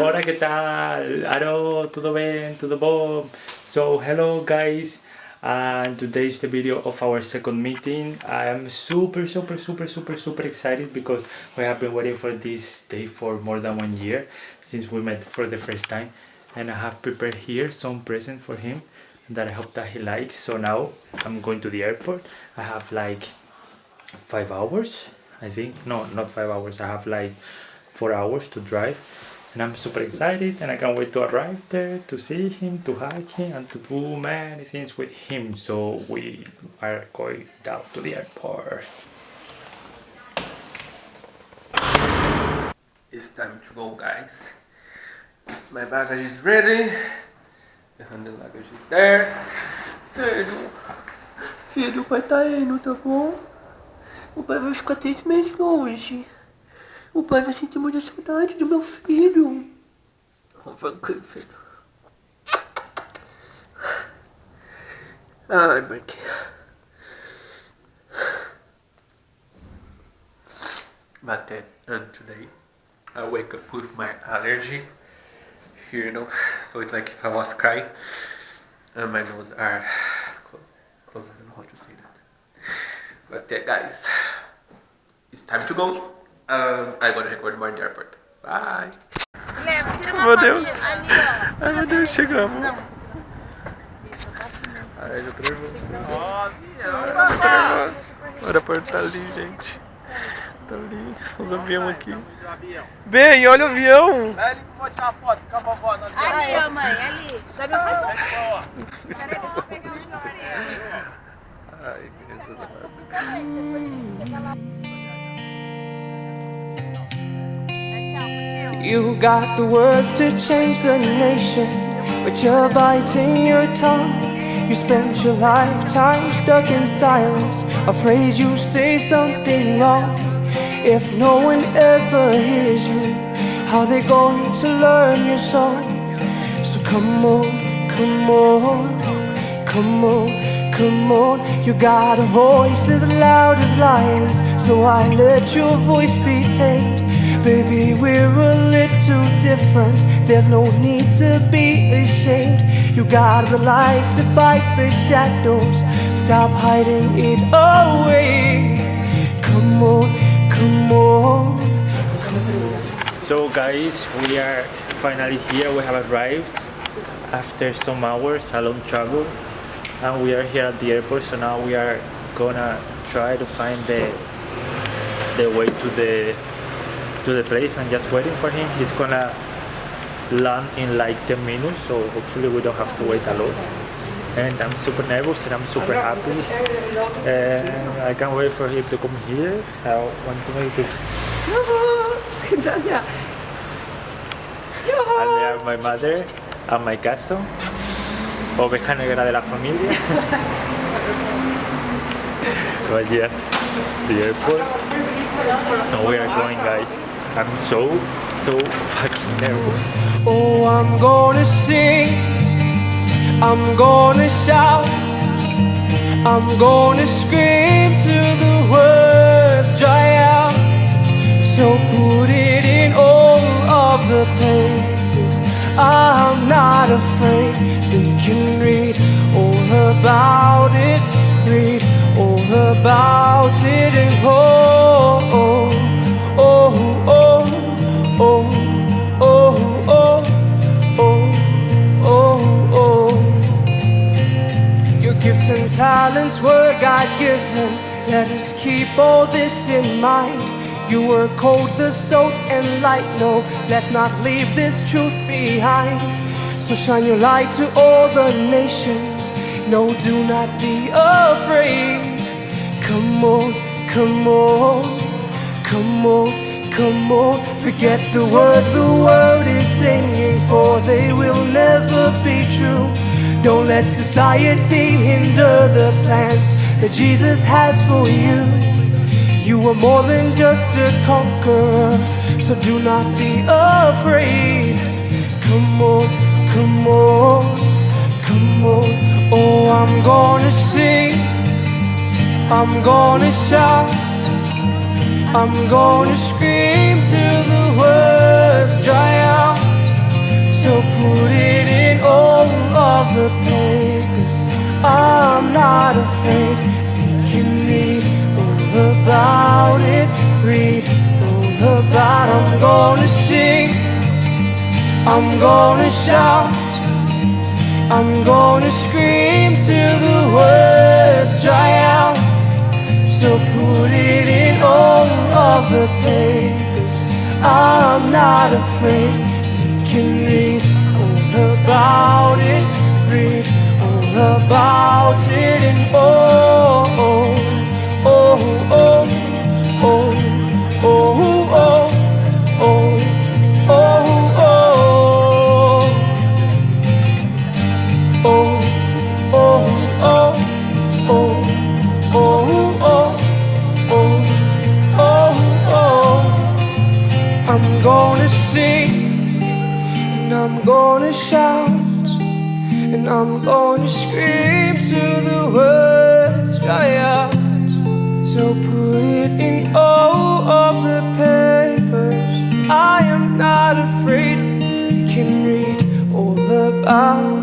Hola, ¿qué tal? Aro, ¿todo bien? ¿Todo bom? So, hello guys. And today is the video of our second meeting. I am super, super, super, super, super excited because we have been waiting for this day for more than one year since we met for the first time. And I have prepared here some present for him that I hope that he likes. So now I'm going to the airport. I have like five hours, I think. No, not five hours. I have like four hours to drive and I'm super excited and I can't wait to arrive there to see him to hug him and to do many things with him. So we are going down to the airport. It's time to go guys. My baggage is ready. The handle luggage is there. Filho filho o pai tá indo tá bom o pai vai ficar três meses hoje O pai vai sentir muita saudade do meu filho. Aqui, filho. Ai, Marquinhos. But then, and today, I wake up with my allergy here, you know, so it's like if I was crying, and my nose are. Closed, I don't know how to say that. But yeah, guys, it's time to go. Ah, agora recordo Morning Airport. Bye. Guilherme, meu Deus. Ali. Ai, meu Deus, chegamos. Não. Ah, Ai, já tô nervoso. Ó, O aeroporto tá ali, gente. Tá ali. Os aviões aqui. Bem, olha o avião. Vai ali pra tirar uma foto com a vovó. Né? Ali, ó, mãe. Ali. Dá meu pai. Peraí, eu Ai, beleza. Hum. You got the words to change the nation, but you're biting your tongue. You spent your lifetime stuck in silence, afraid you say something wrong. If no one ever hears you, how they going to learn your song? So come on, come on, come on, come on. You got a voice as loud as lions, so I let your voice be tamed. Baby, we're a little different. There's no need to be ashamed. You got the light to fight the shadows. Stop hiding it away. Come on, come on, come on So guys, we are finally here. We have arrived after some hours, a long travel. And we are here at the airport so now we are gonna try to find the the way to the to the place and just waiting for him. He's gonna land in like 10 minutes, so hopefully we don't have to wait a lot. And I'm super nervous and I'm super happy. And I can't wait for him to come here. I want to make it. and there are my mother and my cousin. Oveja negra de la familia. but yeah, the airport. And we are going guys. I'm so, so fucking nervous. Oh, I'm gonna sing. I'm gonna shout. I'm gonna scream till the words dry out. So put it in all of the pages. I'm not afraid. They can read all about it. Read all about it and oh, oh, Let us keep all this in mind. You were cold, the salt, and light. No, let's not leave this truth behind. So shine your light to all the nations. No, do not be afraid. Come on, come on, come on. Come on, forget the words the world is singing For they will never be true Don't let society hinder the plans That Jesus has for you. You are more than just a conqueror So do not be afraid. Come on, come on, come on. Oh, I'm gonna sing I'm gonna shout I'm gonna scream till I'm gonna shout, I'm gonna scream till the words dry out. So put it in all of the papers. I'm not afraid. You can read all about it, read all about it, and oh, I'm gonna sing and I'm gonna shout and I'm gonna scream till the words dry out. So put it in all of the papers. I am not afraid. You can read all about